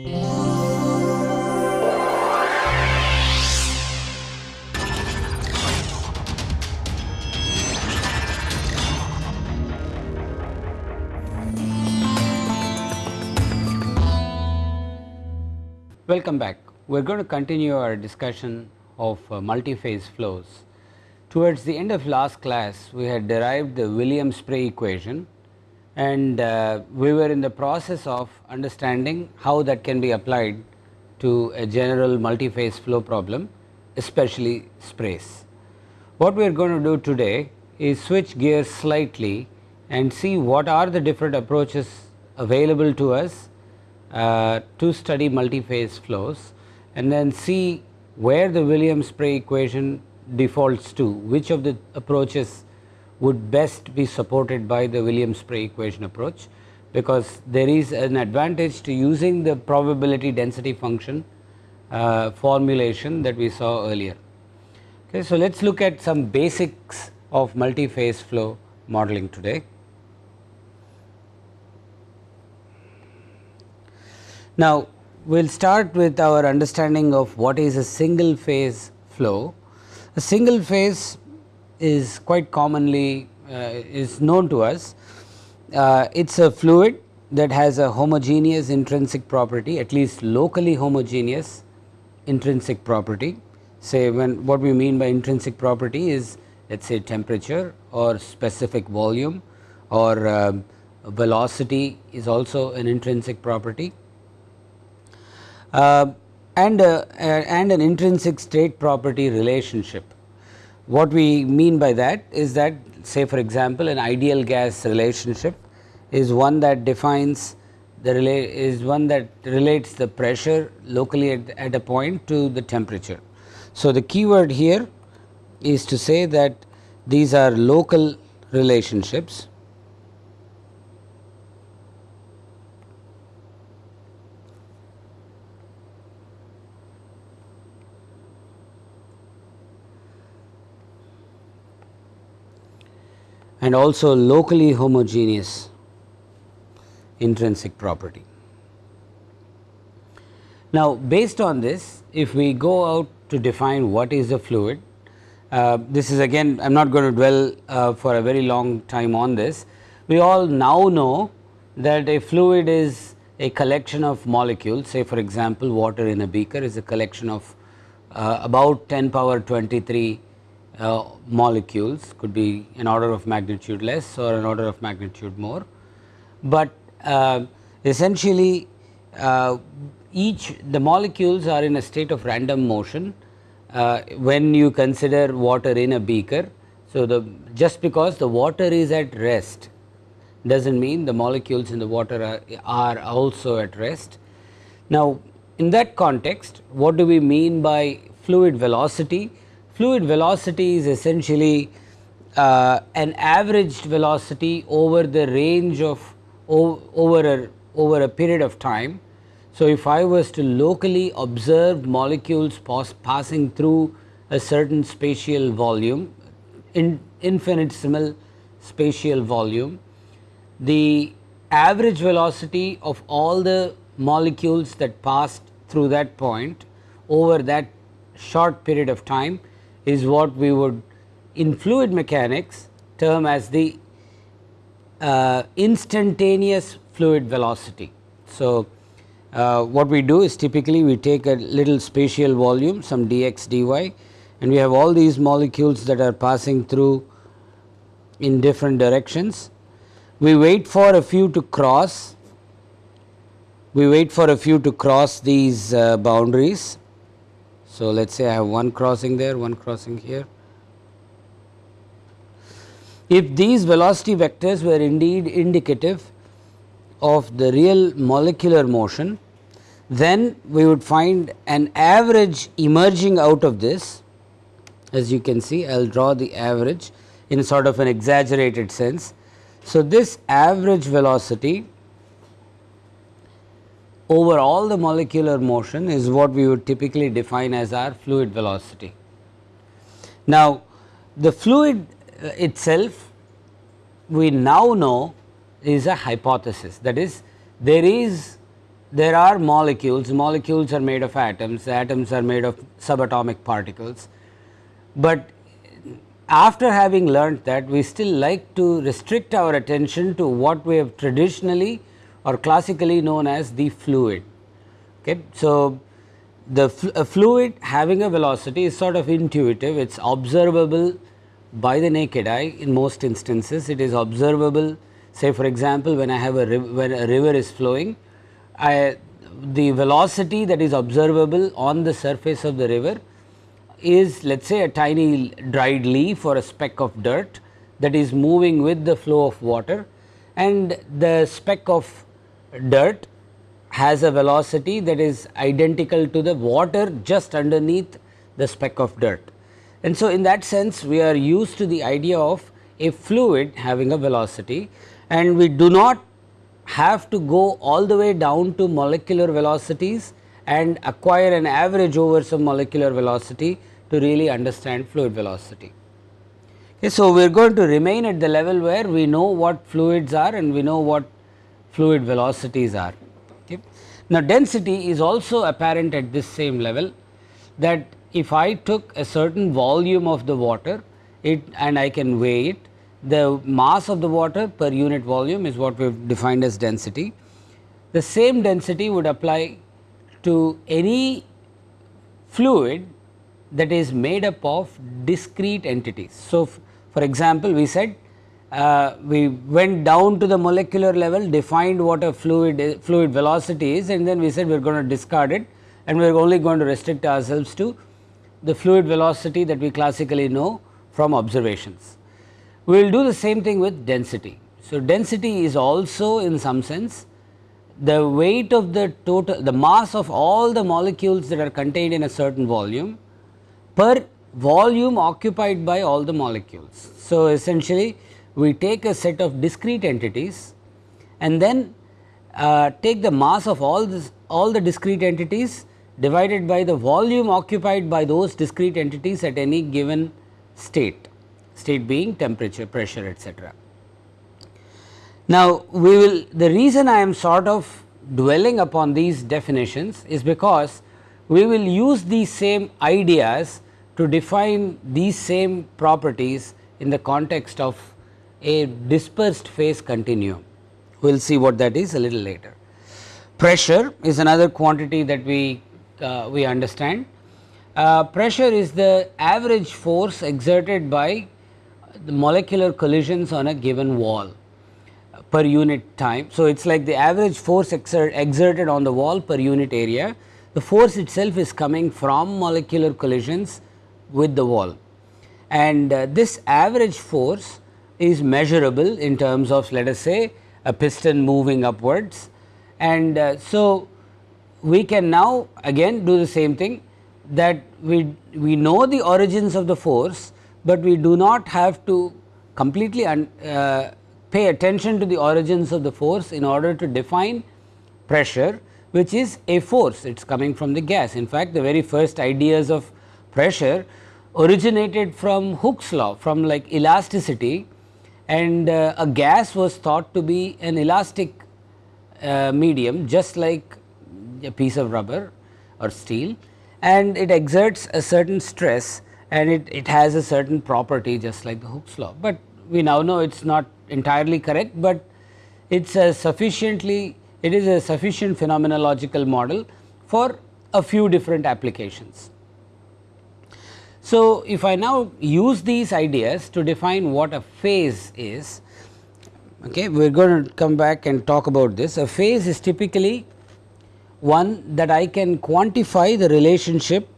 Welcome back. We are going to continue our discussion of uh, multi-phase flows. Towards the end of last class, we had derived the Williams-Spray equation and uh, we were in the process of understanding how that can be applied to a general multi-phase flow problem, especially sprays. What we are going to do today is switch gears slightly and see what are the different approaches available to us uh, to study multi-phase flows and then see where the Williams-Spray equation defaults to, which of the approaches would best be supported by the Williams-Spray equation approach, because there is an advantage to using the probability density function uh, formulation that we saw earlier. Okay, so, let us look at some basics of multi-phase flow modeling today. Now, we will start with our understanding of what is a single phase flow. A single phase is quite commonly uh, is known to us. Uh, it is a fluid that has a homogeneous intrinsic property at least locally homogeneous intrinsic property. Say when what we mean by intrinsic property is let us say temperature or specific volume or uh, velocity is also an intrinsic property uh, and, uh, and an intrinsic state property relationship. What we mean by that is that say for example, an ideal gas relationship is one that defines the relate is one that relates the pressure locally at, at a point to the temperature. So, the key word here is to say that these are local relationships and also locally homogeneous intrinsic property. Now, based on this if we go out to define what is a fluid, uh, this is again I am not going to dwell uh, for a very long time on this. We all now know that a fluid is a collection of molecules say for example, water in a beaker is a collection of uh, about 10 power 23 uh, molecules could be an order of magnitude less or an order of magnitude more. But uh, essentially uh, each the molecules are in a state of random motion uh, when you consider water in a beaker. So, the just because the water is at rest does not mean the molecules in the water are, are also at rest. Now, in that context what do we mean by fluid velocity? Fluid velocity is essentially uh, an averaged velocity over the range of over a over a period of time. So, if I was to locally observe molecules pass, passing through a certain spatial volume in infinitesimal spatial volume, the average velocity of all the molecules that passed through that point over that short period of time is what we would in fluid mechanics term as the uh, instantaneous fluid velocity. So, uh, what we do is typically we take a little spatial volume some dx dy and we have all these molecules that are passing through in different directions. We wait for a few to cross, we wait for a few to cross these uh, boundaries so, let us say I have one crossing there, one crossing here. If these velocity vectors were indeed indicative of the real molecular motion, then we would find an average emerging out of this as you can see I will draw the average in sort of an exaggerated sense. So, this average velocity over all the molecular motion is what we would typically define as our fluid velocity. Now, the fluid uh, itself we now know is a hypothesis that is there is there are molecules, molecules are made of atoms, atoms are made of subatomic particles. But after having learnt that we still like to restrict our attention to what we have traditionally or classically known as the fluid. Okay. So, the fl fluid having a velocity is sort of intuitive, it is observable by the naked eye in most instances, it is observable say for example, when I have a when a river is flowing, I, the velocity that is observable on the surface of the river is let us say a tiny dried leaf or a speck of dirt that is moving with the flow of water and the speck of dirt has a velocity that is identical to the water just underneath the speck of dirt. And so, in that sense we are used to the idea of a fluid having a velocity and we do not have to go all the way down to molecular velocities and acquire an average over some molecular velocity to really understand fluid velocity. Okay, so, we are going to remain at the level where we know what fluids are and we know what fluid velocities are. Okay. Now, density is also apparent at this same level that if I took a certain volume of the water it and I can weigh it, the mass of the water per unit volume is what we have defined as density. The same density would apply to any fluid that is made up of discrete entities. So, for example, we said uh, we went down to the molecular level defined what a fluid fluid velocity is and then we said we are going to discard it and we are only going to restrict ourselves to the fluid velocity that we classically know from observations. We will do the same thing with density. So, density is also in some sense the weight of the total the mass of all the molecules that are contained in a certain volume per volume occupied by all the molecules. So, essentially we take a set of discrete entities and then uh, take the mass of all this all the discrete entities divided by the volume occupied by those discrete entities at any given state, state being temperature, pressure etc. Now, we will the reason I am sort of dwelling upon these definitions is because we will use these same ideas to define these same properties in the context of a dispersed phase continuum. We will see what that is a little later. Pressure is another quantity that we, uh, we understand. Uh, pressure is the average force exerted by the molecular collisions on a given wall per unit time. So, it is like the average force exert, exerted on the wall per unit area. The force itself is coming from molecular collisions with the wall and uh, this average force is measurable in terms of let us say a piston moving upwards. And uh, so, we can now again do the same thing that we, we know the origins of the force, but we do not have to completely uh, pay attention to the origins of the force in order to define pressure which is a force it is coming from the gas. In fact, the very first ideas of pressure originated from Hooke's law from like elasticity and uh, a gas was thought to be an elastic uh, medium just like a piece of rubber or steel and it exerts a certain stress and it, it has a certain property just like the Hooke's law. But we now know it is not entirely correct, but it is a sufficiently it is a sufficient phenomenological model for a few different applications. So, if I now use these ideas to define what a phase is, okay, we are going to come back and talk about this. A phase is typically one that I can quantify the relationship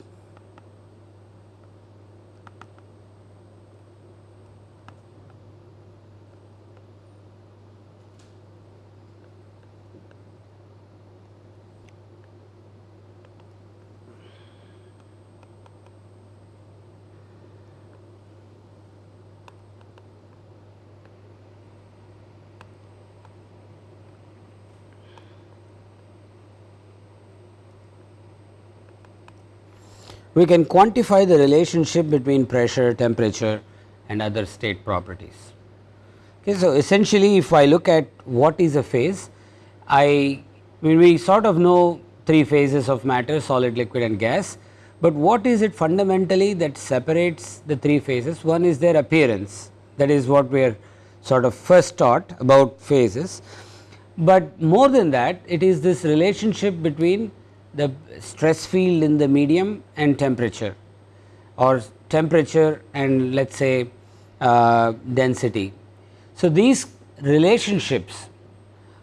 we can quantify the relationship between pressure, temperature and other state properties. Okay, so, essentially if I look at what is a phase, I mean we sort of know three phases of matter solid, liquid and gas, but what is it fundamentally that separates the three phases? One is their appearance that is what we are sort of first taught about phases, but more than that it is this relationship between the stress field in the medium and temperature or temperature and let us say uh, density. So, these relationships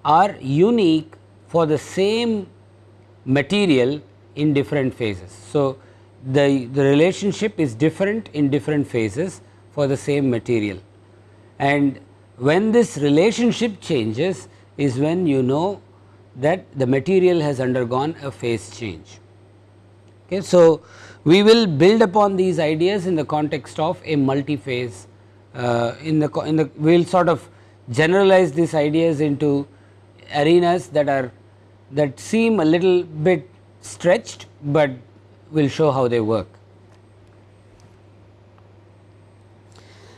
are unique for the same material in different phases. So, the, the relationship is different in different phases for the same material and when this relationship changes is when you know that the material has undergone a phase change. Okay. So, we will build upon these ideas in the context of a multi-phase uh, in the in the we will sort of generalize these ideas into arenas that are that seem a little bit stretched, but we will show how they work.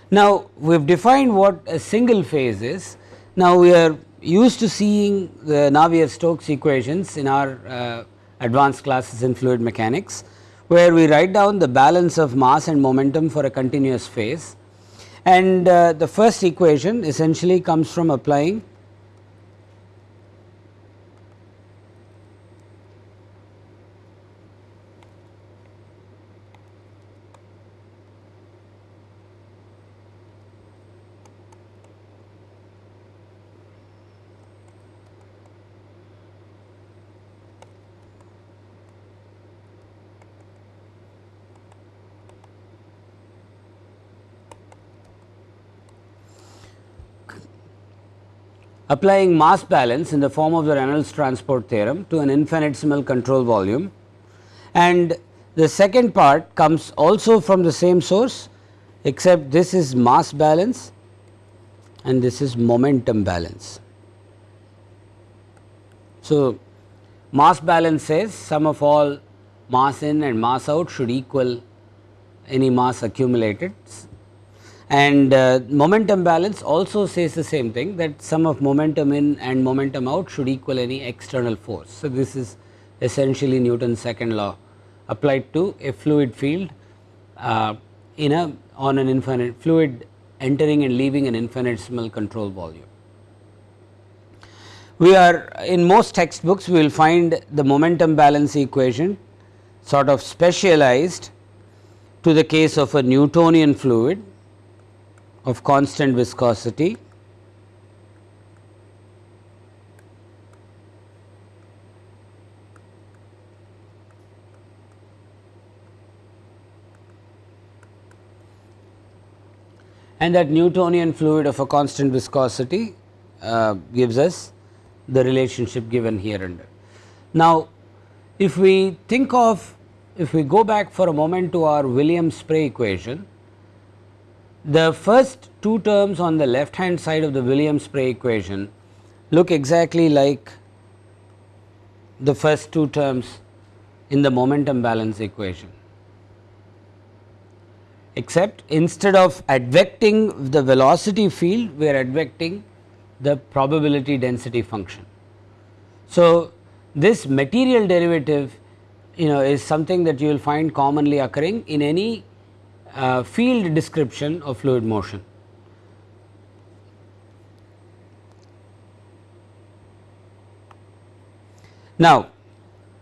Now, we have defined what a single phase is. Now, we are used to seeing the Navier-Stokes equations in our uh, advanced classes in fluid mechanics, where we write down the balance of mass and momentum for a continuous phase. And uh, the first equation essentially comes from applying applying mass balance in the form of the Reynolds transport theorem to an infinitesimal control volume and the second part comes also from the same source except this is mass balance and this is momentum balance. So, mass balance says sum of all mass in and mass out should equal any mass accumulated and uh, momentum balance also says the same thing that sum of momentum in and momentum out should equal any external force. So, this is essentially Newton's second law applied to a fluid field uh, in a on an infinite fluid entering and leaving an infinitesimal control volume. We are in most textbooks we will find the momentum balance equation sort of specialized to the case of a Newtonian fluid of constant viscosity and that Newtonian fluid of a constant viscosity uh, gives us the relationship given here under. Now, if we think of if we go back for a moment to our Williams-Spray equation, the first two terms on the left hand side of the Williams-Spray equation look exactly like the first two terms in the momentum balance equation, except instead of advecting the velocity field, we are advecting the probability density function. So, this material derivative you know is something that you will find commonly occurring in any uh, field description of fluid motion. Now,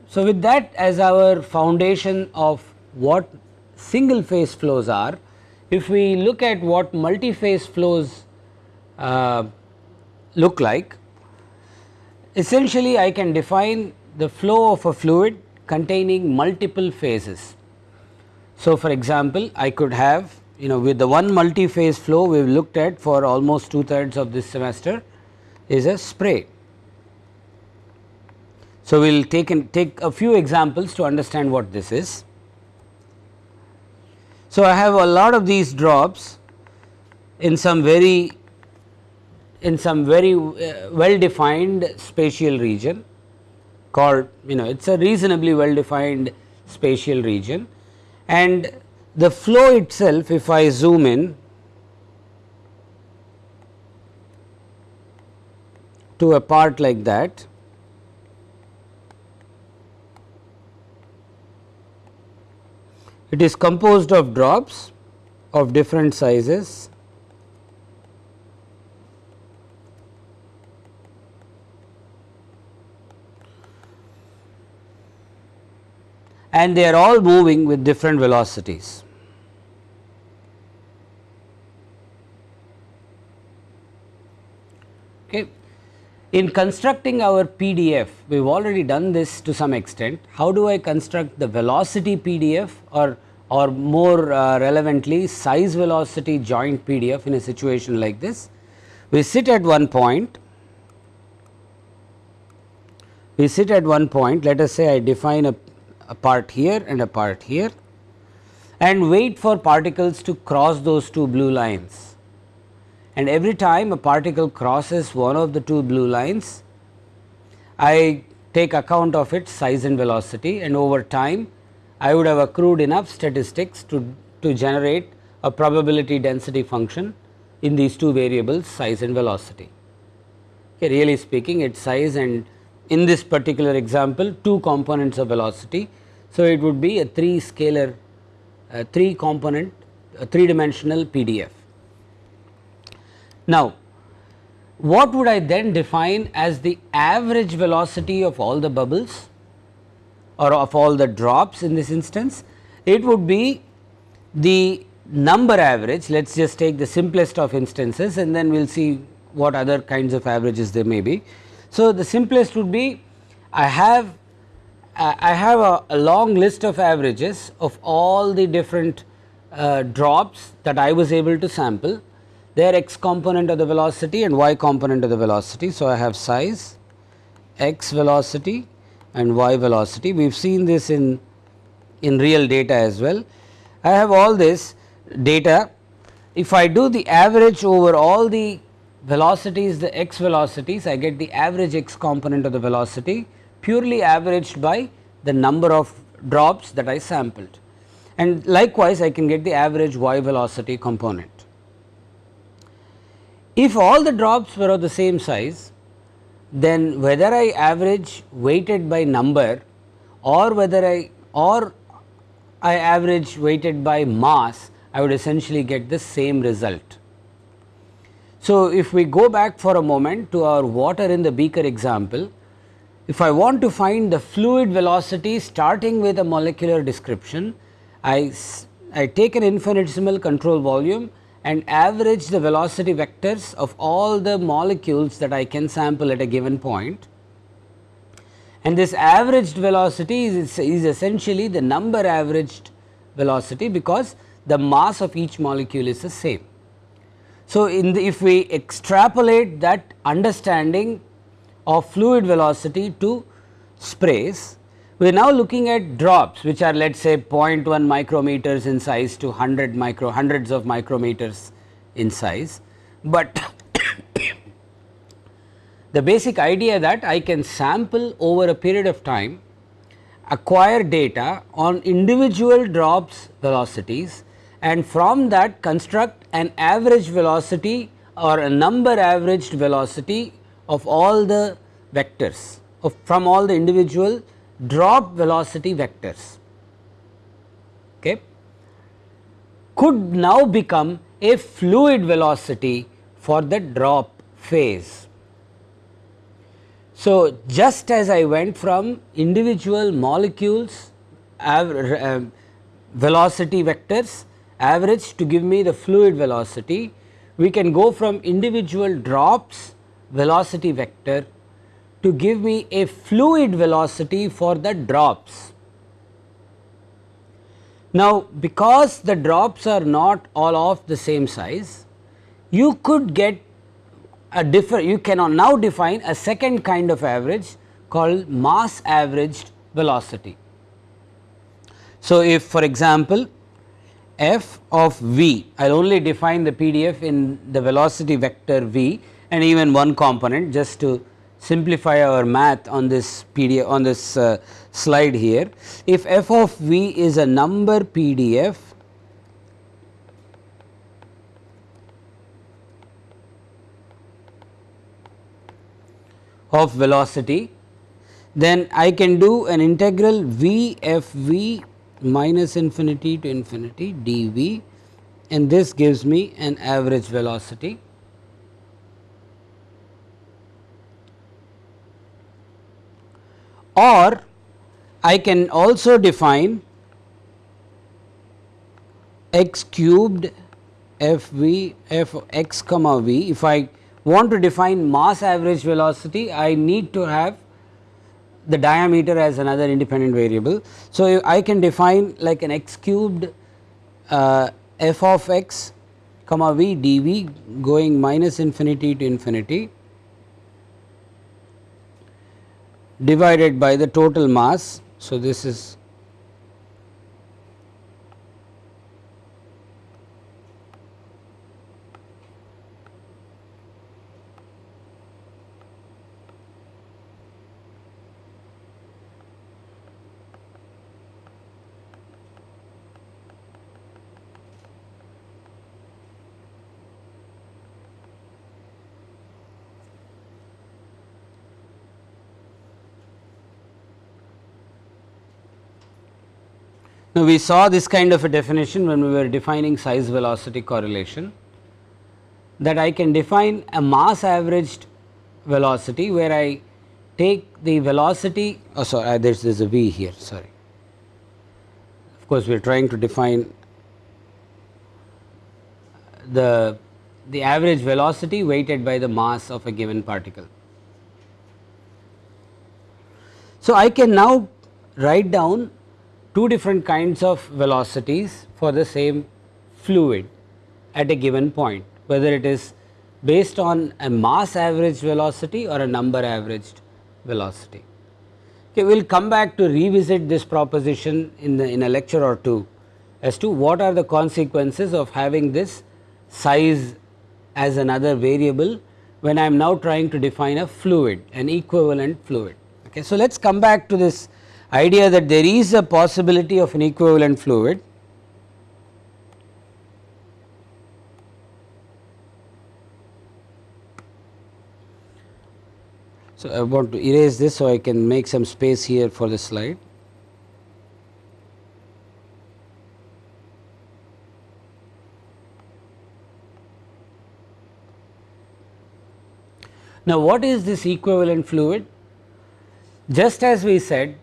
so with that as our foundation of what single phase flows are, if we look at what multi-phase flows uh, look like, essentially I can define the flow of a fluid containing multiple phases. So, for example, I could have you know with the one multi-phase flow we have looked at for almost two thirds of this semester is a spray. So, we will take take a few examples to understand what this is. So, I have a lot of these drops in some very in some very uh, well defined spatial region called you know it is a reasonably well defined spatial region and the flow itself if I zoom in to a part like that it is composed of drops of different sizes. And they are all moving with different velocities. Okay. In constructing our PDF, we have already done this to some extent. How do I construct the velocity PDF or, or more uh, relevantly size velocity joint PDF in a situation like this? We sit at one point, we sit at one point, let us say I define a, a part here and a part here and wait for particles to cross those two blue lines and every time a particle crosses one of the two blue lines, I take account of its size and velocity and over time I would have accrued enough statistics to, to generate a probability density function in these two variables size and velocity. Okay, really speaking its size and in this particular example two components of velocity. So, it would be a 3 scalar uh, 3 component a 3 dimensional PDF. Now, what would I then define as the average velocity of all the bubbles or of all the drops in this instance? It would be the number average, let us just take the simplest of instances and then we will see what other kinds of averages there may be. So, the simplest would be I have I have a, a long list of averages of all the different uh, drops that I was able to sample their x component of the velocity and y component of the velocity. So, I have size, x velocity and y velocity. We have seen this in, in real data as well. I have all this data. If I do the average over all the velocities, the x velocities, I get the average x component of the velocity purely averaged by the number of drops that I sampled. And likewise, I can get the average y velocity component. If all the drops were of the same size, then whether I average weighted by number or whether I or I average weighted by mass, I would essentially get the same result. So, if we go back for a moment to our water in the beaker example, if I want to find the fluid velocity starting with a molecular description, I, I take an infinitesimal control volume and average the velocity vectors of all the molecules that I can sample at a given point. And this averaged velocity is, is essentially the number averaged velocity because the mass of each molecule is the same. So, in the, if we extrapolate that understanding of fluid velocity to sprays, we are now looking at drops which are let us say 0.1 micrometers in size to 100 micro hundreds of micrometers in size, but the basic idea that I can sample over a period of time acquire data on individual drops velocities and from that construct an average velocity or a number averaged velocity of all the vectors of from all the individual drop velocity vectors okay, could now become a fluid velocity for the drop phase. So, just as I went from individual molecules uh, velocity vectors average to give me the fluid velocity, we can go from individual drops velocity vector to give me a fluid velocity for the drops. Now, because the drops are not all of the same size, you could get a different, you cannot now define a second kind of average called mass averaged velocity. So, if for example, f of v, I will only define the PDF in the velocity vector v and even one component just to simplify our math on this PDF on this uh, slide here. If f of v is a number PDF of velocity, then I can do an integral v f v minus infinity to infinity dv and this gives me an average velocity. Or I can also define x cubed f v f x comma v. If I want to define mass average velocity, I need to have the diameter as another independent variable. So, I can define like an x cubed uh, f of x comma v dv going minus infinity to infinity divided by the total mass. So, this is Now, we saw this kind of a definition when we were defining size velocity correlation that I can define a mass averaged velocity where I take the velocity oh sorry uh, there is a v here sorry. Of course, we are trying to define the the average velocity weighted by the mass of a given particle. So, I can now write down two different kinds of velocities for the same fluid at a given point whether it is based on a mass average velocity or a number averaged velocity. Okay, we will come back to revisit this proposition in the in a lecture or two as to what are the consequences of having this size as another variable when I am now trying to define a fluid an equivalent fluid. Okay. So, let us come back to this idea that there is a possibility of an equivalent fluid So, I want to erase this so I can make some space here for the slide. Now, what is this equivalent fluid? Just as we said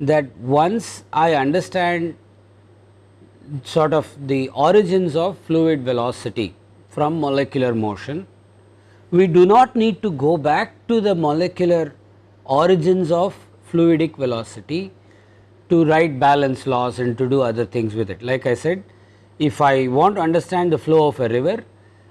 that once I understand sort of the origins of fluid velocity from molecular motion, we do not need to go back to the molecular origins of fluidic velocity to write balance laws and to do other things with it. Like I said, if I want to understand the flow of a river,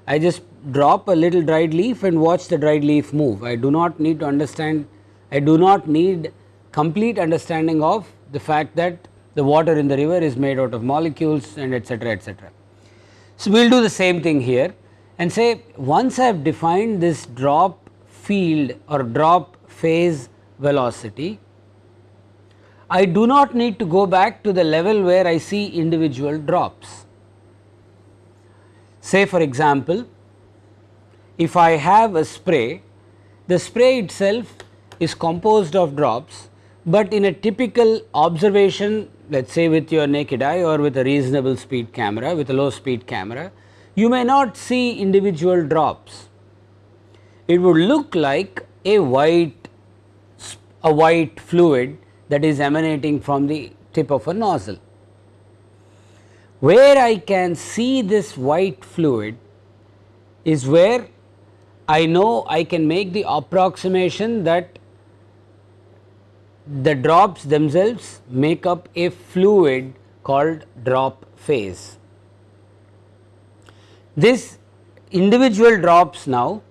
I just drop a little dried leaf and watch the dried leaf move. I do not need to understand, I do not need complete understanding of the fact that the water in the river is made out of molecules and etcetera etcetera. So, we will do the same thing here and say once I have defined this drop field or drop phase velocity, I do not need to go back to the level where I see individual drops. Say for example, if I have a spray, the spray itself is composed of drops but in a typical observation let us say with your naked eye or with a reasonable speed camera with a low speed camera, you may not see individual drops. It would look like a white a white fluid that is emanating from the tip of a nozzle. Where I can see this white fluid is where I know I can make the approximation that the drops themselves make up a fluid called drop phase. This individual drops now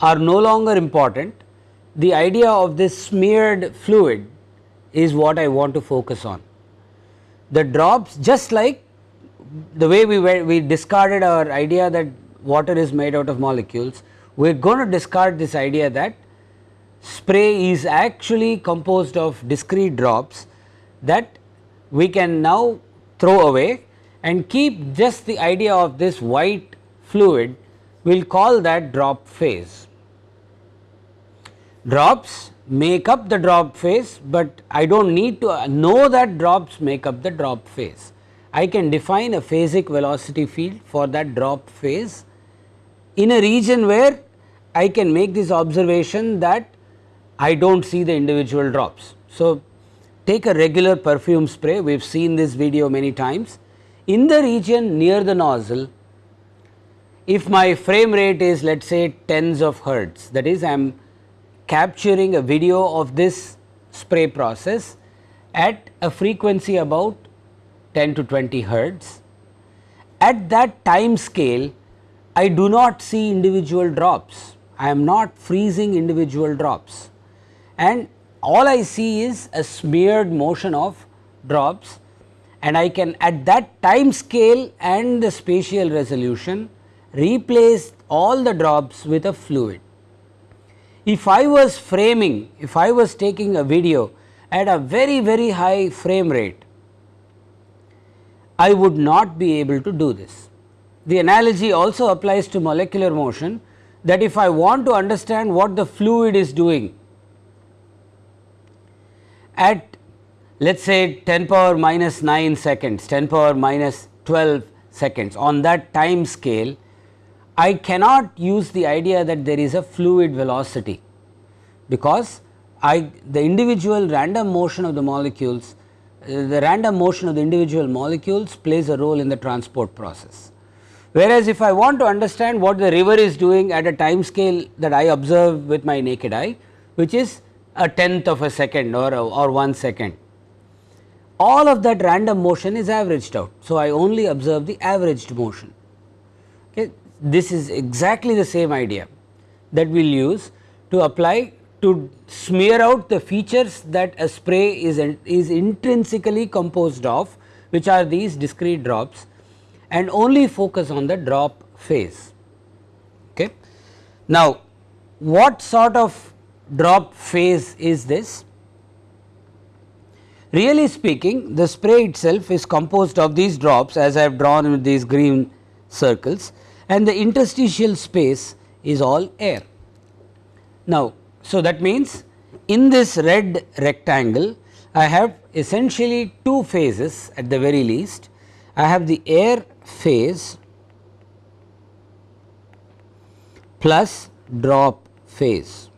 are no longer important. The idea of this smeared fluid is what I want to focus on. The drops just like the way we were, we discarded our idea that water is made out of molecules, we are going to discard this idea that spray is actually composed of discrete drops that we can now throw away and keep just the idea of this white fluid we will call that drop phase. Drops make up the drop phase, but I do not need to know that drops make up the drop phase. I can define a phasic velocity field for that drop phase in a region where I can make this observation that I do not see the individual drops. So, take a regular perfume spray we have seen this video many times in the region near the nozzle if my frame rate is let us say tens of hertz that is I am capturing a video of this spray process at a frequency about 10 to 20 hertz. At that time scale I do not see individual drops, I am not freezing individual drops and all I see is a smeared motion of drops and I can at that time scale and the spatial resolution replace all the drops with a fluid. If I was framing, if I was taking a video at a very very high frame rate, I would not be able to do this. The analogy also applies to molecular motion that if I want to understand what the fluid is doing at let us say 10 power minus 9 seconds, 10 power minus 12 seconds on that time scale, I cannot use the idea that there is a fluid velocity because I the individual random motion of the molecules, uh, the random motion of the individual molecules plays a role in the transport process. Whereas, if I want to understand what the river is doing at a time scale that I observe with my naked eye, which is a tenth of a second or, or 1 second. All of that random motion is averaged out. So, I only observe the averaged motion. Okay. This is exactly the same idea that we will use to apply to smear out the features that a spray is, is intrinsically composed of which are these discrete drops and only focus on the drop phase. Okay. Now, what sort of drop phase is this? Really speaking the spray itself is composed of these drops as I have drawn with these green circles and the interstitial space is all air. Now, so that means in this red rectangle I have essentially two phases at the very least. I have the air phase plus drop phase.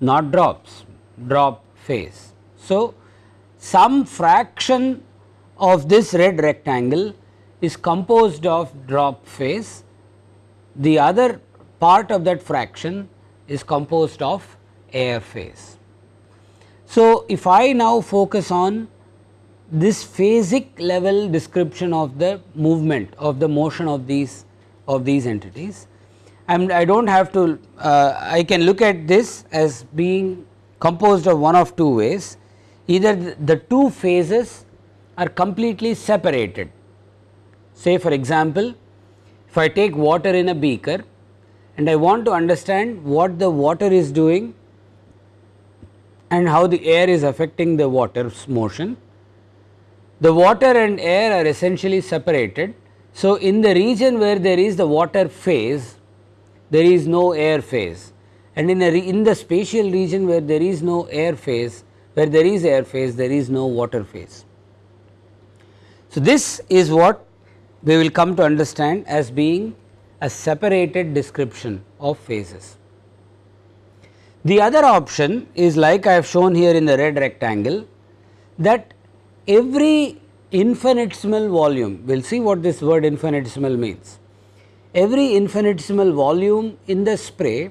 Not drops, drop phase. So, some fraction of this red rectangle is composed of drop phase, the other part of that fraction is composed of air phase. So, if I now focus on this phasic level description of the movement of the motion of these of these entities, I do not have to uh, I can look at this as being composed of one of two ways either the two phases are completely separated. Say for example, if I take water in a beaker and I want to understand what the water is doing and how the air is affecting the water's motion. The water and air are essentially separated. So, in the region where there is the water phase there is no air phase and in, in the spatial region where there is no air phase where there is air phase there is no water phase. So, this is what we will come to understand as being a separated description of phases. The other option is like I have shown here in the red rectangle that every infinitesimal volume, we will see what this word infinitesimal means every infinitesimal volume in the spray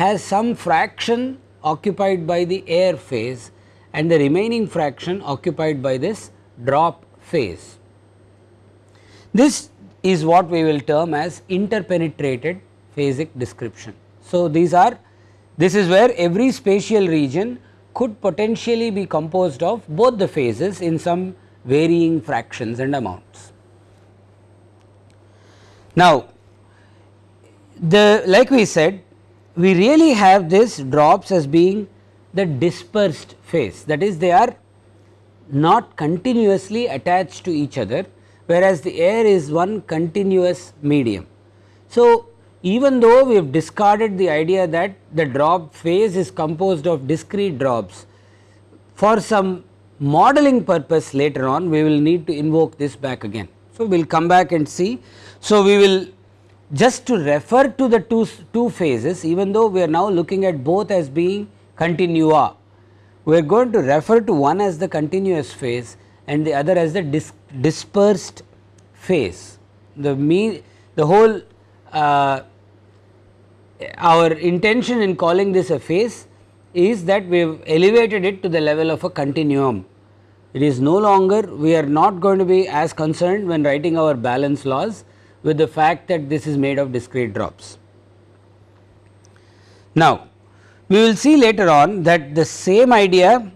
has some fraction occupied by the air phase and the remaining fraction occupied by this drop phase. This is what we will term as interpenetrated phasic description. So, these are this is where every spatial region could potentially be composed of both the phases in some varying fractions and amounts. Now, the like we said we really have this drops as being the dispersed phase that is they are not continuously attached to each other whereas the air is one continuous medium. So, even though we have discarded the idea that the drop phase is composed of discrete drops, for some modeling purpose later on we will need to invoke this back again. So, we will come back and see. So, we will just to refer to the two, two phases even though we are now looking at both as being continua, we are going to refer to one as the continuous phase and the other as the dis dispersed phase. The mean the whole uh, our intention in calling this a phase is that we have elevated it to the level of a continuum. It is no longer we are not going to be as concerned when writing our balance laws with the fact that this is made of discrete drops. Now, we will see later on that the same idea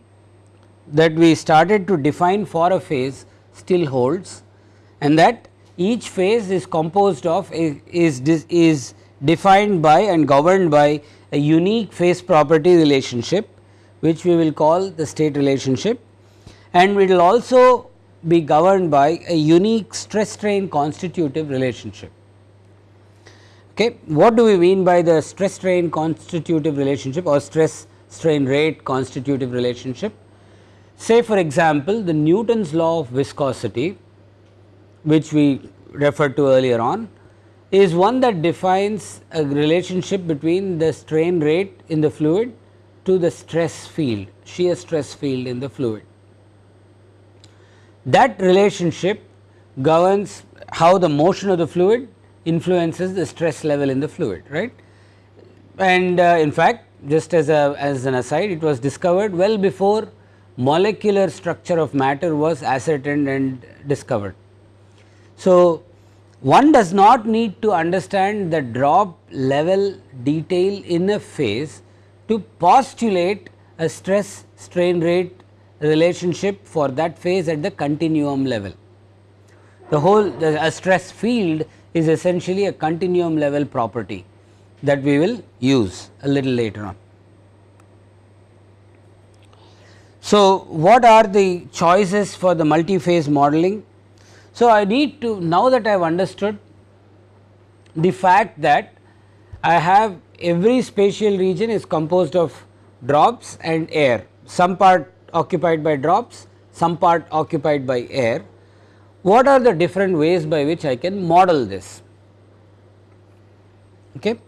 that we started to define for a phase still holds and that each phase is composed of is, is defined by and governed by a unique phase property relationship which we will call the state relationship and we will also be governed by a unique stress strain constitutive relationship. Okay. What do we mean by the stress strain constitutive relationship or stress strain rate constitutive relationship? Say for example, the Newton's law of viscosity which we referred to earlier on is one that defines a relationship between the strain rate in the fluid to the stress field, shear stress field in the fluid. That relationship governs how the motion of the fluid influences the stress level in the fluid, right. And uh, in fact, just as a as an aside, it was discovered well before molecular structure of matter was ascertained and discovered. So, one does not need to understand the drop level detail in a phase to postulate a stress strain rate relationship for that phase at the continuum level. The whole the, a stress field is essentially a continuum level property that we will use a little later on. So, what are the choices for the multi-phase modeling? So, I need to now that I have understood the fact that I have every spatial region is composed of drops and air, some part occupied by drops, some part occupied by air. What are the different ways by which I can model this? Okay.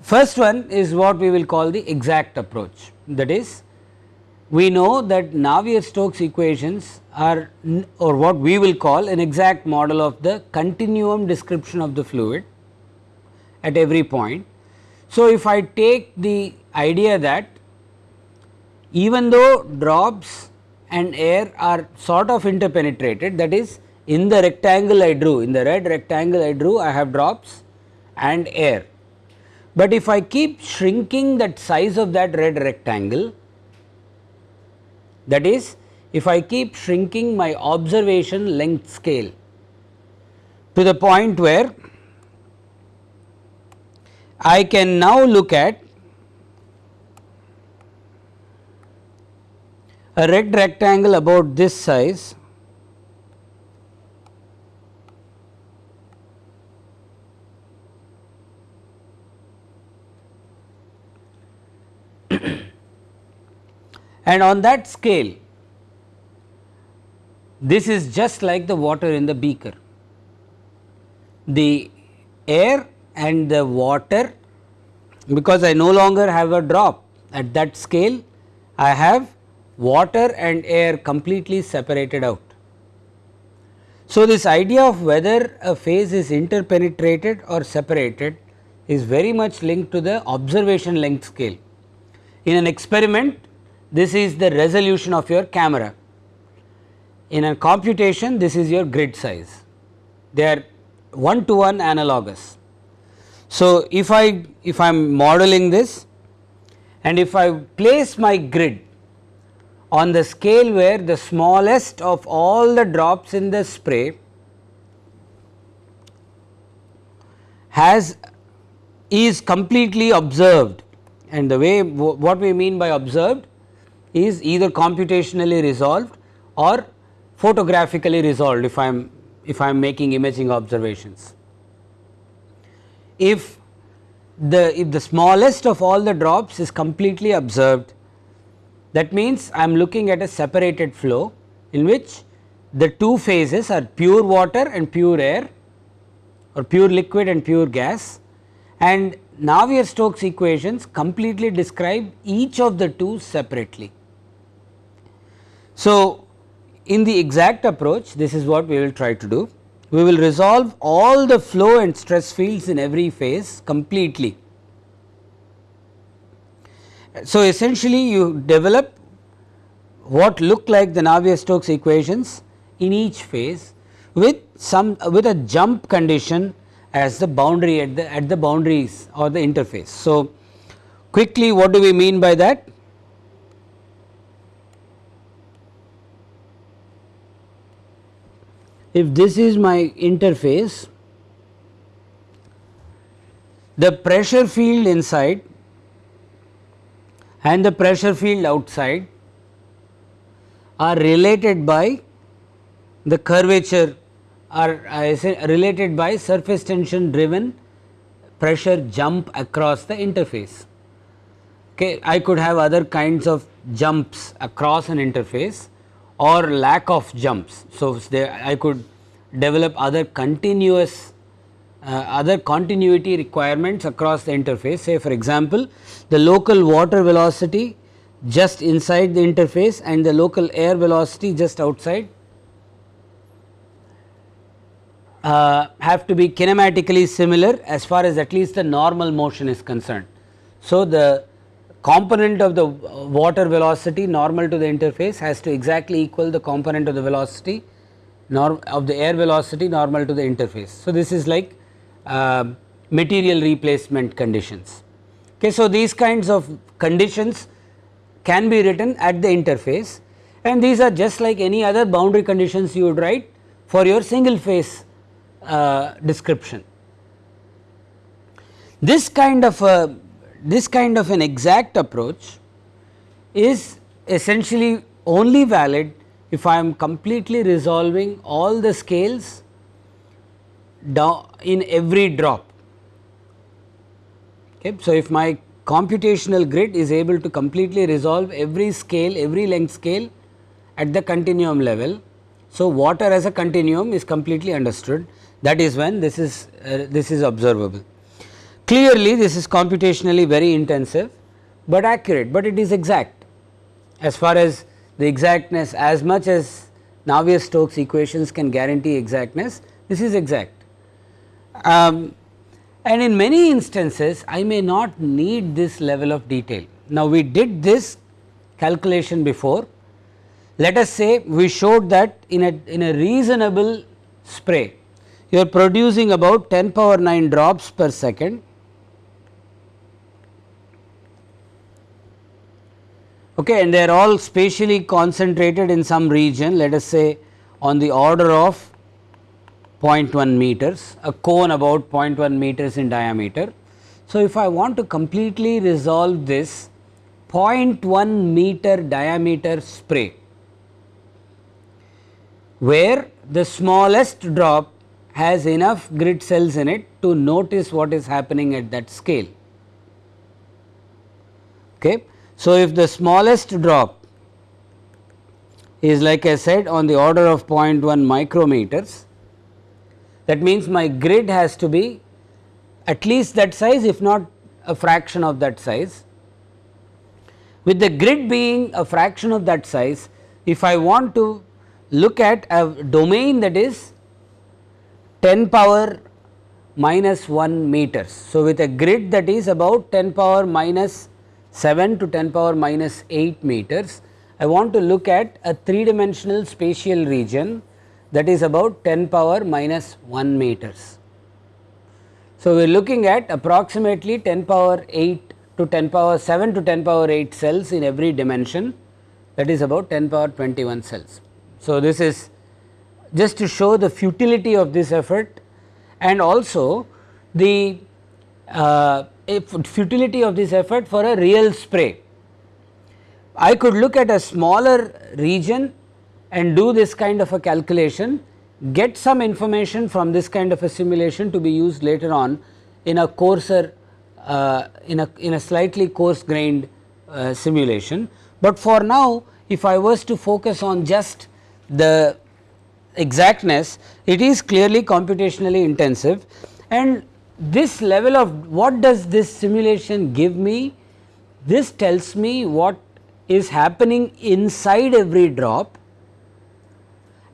First one is what we will call the exact approach that is we know that Navier-Stokes equations are or what we will call an exact model of the continuum description of the fluid at every point. So, if I take the idea that even though drops and air are sort of interpenetrated that is in the rectangle I drew in the red rectangle I drew I have drops and air. But if I keep shrinking that size of that red rectangle that is if I keep shrinking my observation length scale to the point where I can now look at a red rectangle about this size and on that scale this is just like the water in the beaker. The air and the water because I no longer have a drop at that scale I have water and air completely separated out. So, this idea of whether a phase is interpenetrated or separated is very much linked to the observation length scale. In an experiment this is the resolution of your camera. In a computation this is your grid size, they are one to one analogous. So, if I if I am modeling this and if I place my grid on the scale where the smallest of all the drops in the spray has is completely observed and the way what we mean by observed is either computationally resolved or photographically resolved if I am if I am making imaging observations. If the if the smallest of all the drops is completely observed that means I am looking at a separated flow in which the two phases are pure water and pure air or pure liquid and pure gas and Navier-Stokes equations completely describe each of the two separately. So, in the exact approach this is what we will try to do. We will resolve all the flow and stress fields in every phase completely. So, essentially you develop what look like the Navier-Stokes equations in each phase with some with a jump condition as the boundary at the at the boundaries or the interface. So, quickly what do we mean by that? If this is my interface, the pressure field inside and the pressure field outside are related by the curvature are related by surface tension driven pressure jump across the interface. Okay. I could have other kinds of jumps across an interface or lack of jumps. So, I could develop other continuous other continuity requirements across the interface say for example, the local water velocity just inside the interface and the local air velocity just outside uh, have to be kinematically similar as far as at least the normal motion is concerned. So, the component of the water velocity normal to the interface has to exactly equal the component of the velocity of the air velocity normal to the interface. So, this is like uh, material replacement conditions. Okay, so, these kinds of conditions can be written at the interface and these are just like any other boundary conditions you would write for your single phase uh, description. This kind of a this kind of an exact approach is essentially only valid if I am completely resolving all the scales down in every drop. Okay. So, if my computational grid is able to completely resolve every scale, every length scale at the continuum level. So, water as a continuum is completely understood that is when this is uh, this is observable. Clearly this is computationally very intensive, but accurate, but it is exact as far as the exactness as much as Navier-Stokes equations can guarantee exactness, this is exact. Um, and in many instances I may not need this level of detail. Now, we did this calculation before, let us say we showed that in a in a reasonable spray you are producing about 10 power 9 drops per second. Okay, and they are all spatially concentrated in some region let us say on the order of 0.1 meters, a cone about 0.1 meters in diameter. So, if I want to completely resolve this 0.1 meter diameter spray, where the smallest drop has enough grid cells in it to notice what is happening at that scale. Okay. So, if the smallest drop is like I said on the order of 0.1 micrometers, that means my grid has to be at least that size if not a fraction of that size. With the grid being a fraction of that size, if I want to look at a domain that is 10 power minus 1 meters. So, with a grid that is about 10 power minus 7 to 10 power minus 8 meters, I want to look at a 3 dimensional spatial region that is about 10 power minus 1 meters. So, we are looking at approximately 10 power 8 to 10 power 7 to 10 power 8 cells in every dimension that is about 10 power 21 cells. So, this is just to show the futility of this effort and also the uh, futility of this effort for a real spray. I could look at a smaller region and do this kind of a calculation, get some information from this kind of a simulation to be used later on in a coarser uh, in a in a slightly coarse grained uh, simulation. But for now if I was to focus on just the exactness it is clearly computationally intensive and this level of what does this simulation give me? This tells me what is happening inside every drop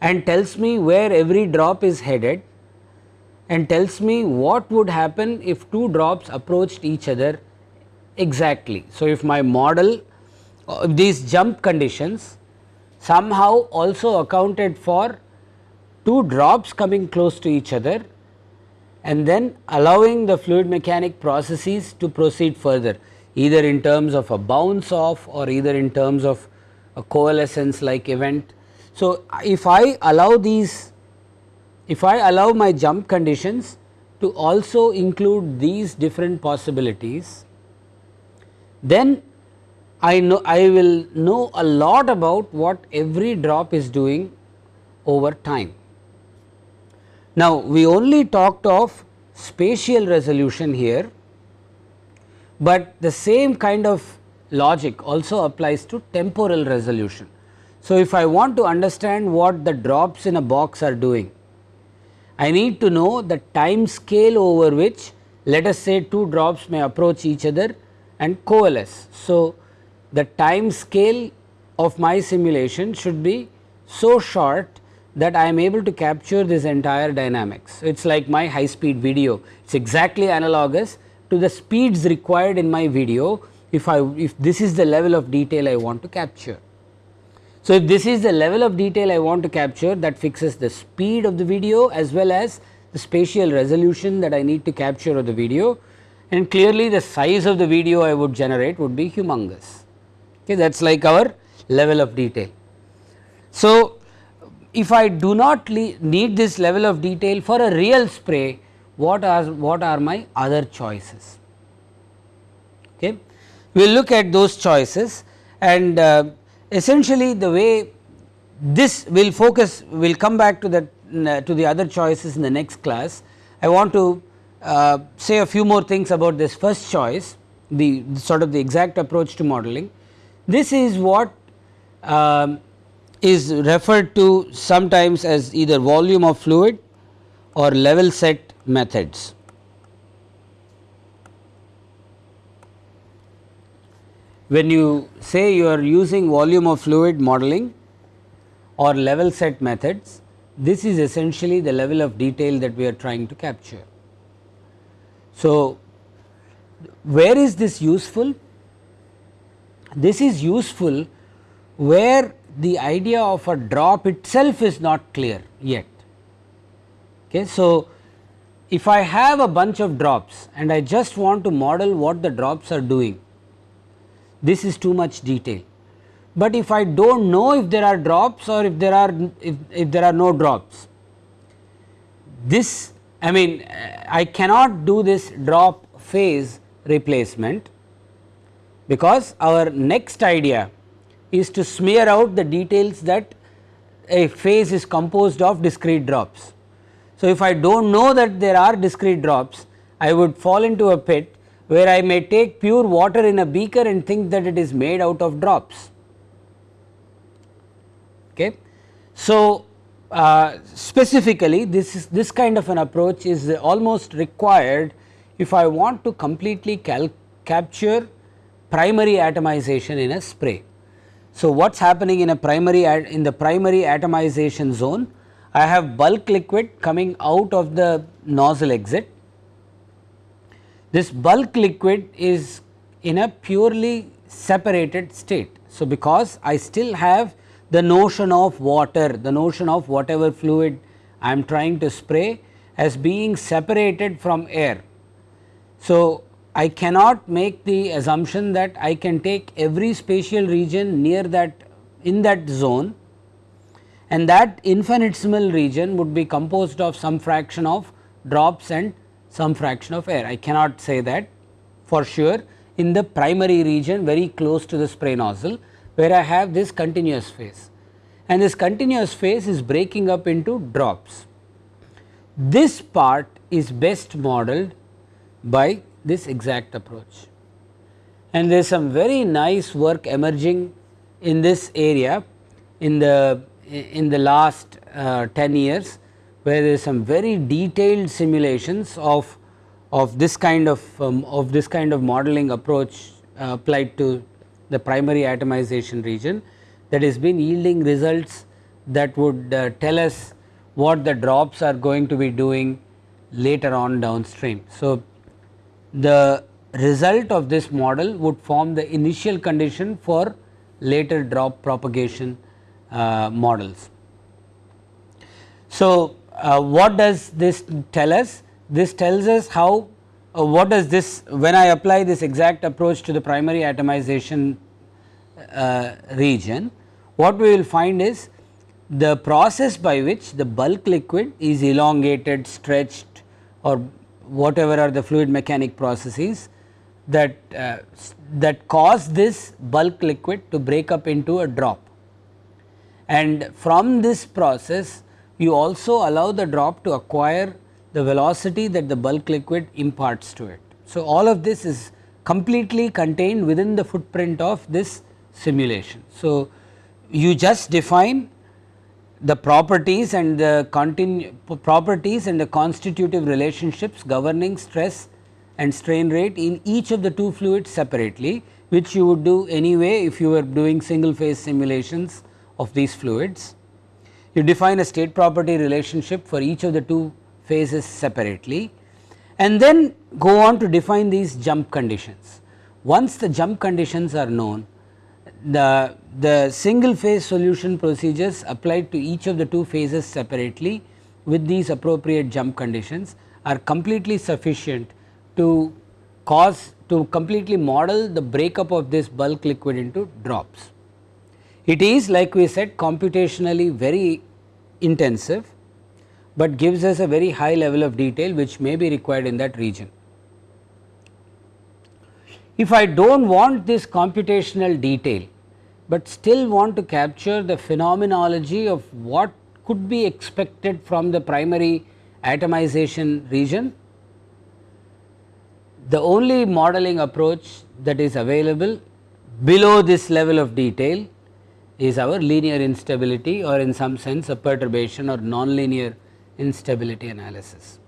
and tells me where every drop is headed and tells me what would happen if two drops approached each other exactly. So, if my model uh, these jump conditions somehow also accounted for two drops coming close to each other and then allowing the fluid mechanic processes to proceed further either in terms of a bounce off or either in terms of a coalescence like event. So, if I allow these if I allow my jump conditions to also include these different possibilities, then I know I will know a lot about what every drop is doing over time. Now, we only talked of spatial resolution here, but the same kind of logic also applies to temporal resolution. So, if I want to understand what the drops in a box are doing, I need to know the time scale over which let us say two drops may approach each other and coalesce. So, the time scale of my simulation should be so short that I am able to capture this entire dynamics. It is like my high speed video, it is exactly analogous to the speeds required in my video if I if this is the level of detail I want to capture. So, if this is the level of detail I want to capture that fixes the speed of the video as well as the spatial resolution that I need to capture of the video and clearly the size of the video I would generate would be humongous okay that is like our level of detail. So, if I do not need this level of detail for a real spray what are what are my other choices okay we will look at those choices and uh, essentially the way this will focus will come back to the uh, to the other choices in the next class. I want to uh, say a few more things about this first choice the sort of the exact approach to modeling. This is what um, is referred to sometimes as either volume of fluid or level set methods. When you say you are using volume of fluid modeling or level set methods, this is essentially the level of detail that we are trying to capture. So, where is this useful? This is useful where the idea of a drop itself is not clear yet. Okay. So, if I have a bunch of drops and I just want to model what the drops are doing, this is too much detail. But if I do not know if there are drops or if there are if, if there are no drops, this I mean I cannot do this drop phase replacement because our next idea is to smear out the details that a phase is composed of discrete drops. So, if I do not know that there are discrete drops I would fall into a pit where I may take pure water in a beaker and think that it is made out of drops. Okay. So, uh, specifically this is this kind of an approach is almost required if I want to completely capture primary atomization in a spray. So, what is happening in a primary in the primary atomization zone I have bulk liquid coming out of the nozzle exit this bulk liquid is in a purely separated state. So, because I still have the notion of water, the notion of whatever fluid I am trying to spray as being separated from air. So, I cannot make the assumption that I can take every spatial region near that in that zone and that infinitesimal region would be composed of some fraction of drops and some fraction of air. I cannot say that for sure in the primary region very close to the spray nozzle where I have this continuous phase and this continuous phase is breaking up into drops. This part is best modeled by this exact approach. And there is some very nice work emerging in this area in the in the last uh, 10 years, where there is some very detailed simulations of of this kind of um, of this kind of modeling approach uh, applied to the primary atomization region that has been yielding results that would uh, tell us what the drops are going to be doing later on downstream. So, the result of this model would form the initial condition for later drop propagation uh, models. So, uh, what does this tell us? This tells us how uh, what does this when I apply this exact approach to the primary atomization uh, region what we will find is the process by which the bulk liquid is elongated, stretched or whatever are the fluid mechanic processes that uh, that cause this bulk liquid to break up into a drop. And from this process you also allow the drop to acquire the velocity that the bulk liquid imparts to it. So, all of this is completely contained within the footprint of this simulation. So, you just define the properties and the properties and the constitutive relationships governing stress and strain rate in each of the two fluids separately which you would do anyway if you were doing single phase simulations of these fluids. You define a state property relationship for each of the two phases separately and then go on to define these jump conditions. Once the jump conditions are known the, the single phase solution procedures applied to each of the two phases separately with these appropriate jump conditions are completely sufficient to cause to completely model the breakup of this bulk liquid into drops. It is like we said computationally very intensive, but gives us a very high level of detail which may be required in that region. If I do not want this computational detail, but still want to capture the phenomenology of what could be expected from the primary atomization region, the only modeling approach that is available below this level of detail is our linear instability or in some sense a perturbation or nonlinear instability analysis.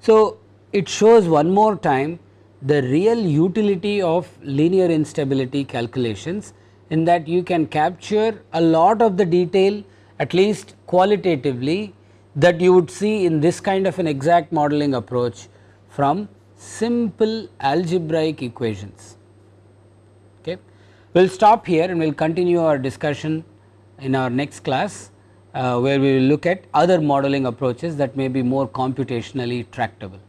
So, it shows one more time the real utility of linear instability calculations in that you can capture a lot of the detail at least qualitatively that you would see in this kind of an exact modeling approach from simple algebraic equations. We will stop here and we will continue our discussion in our next class uh, where we will look at other modeling approaches that may be more computationally tractable.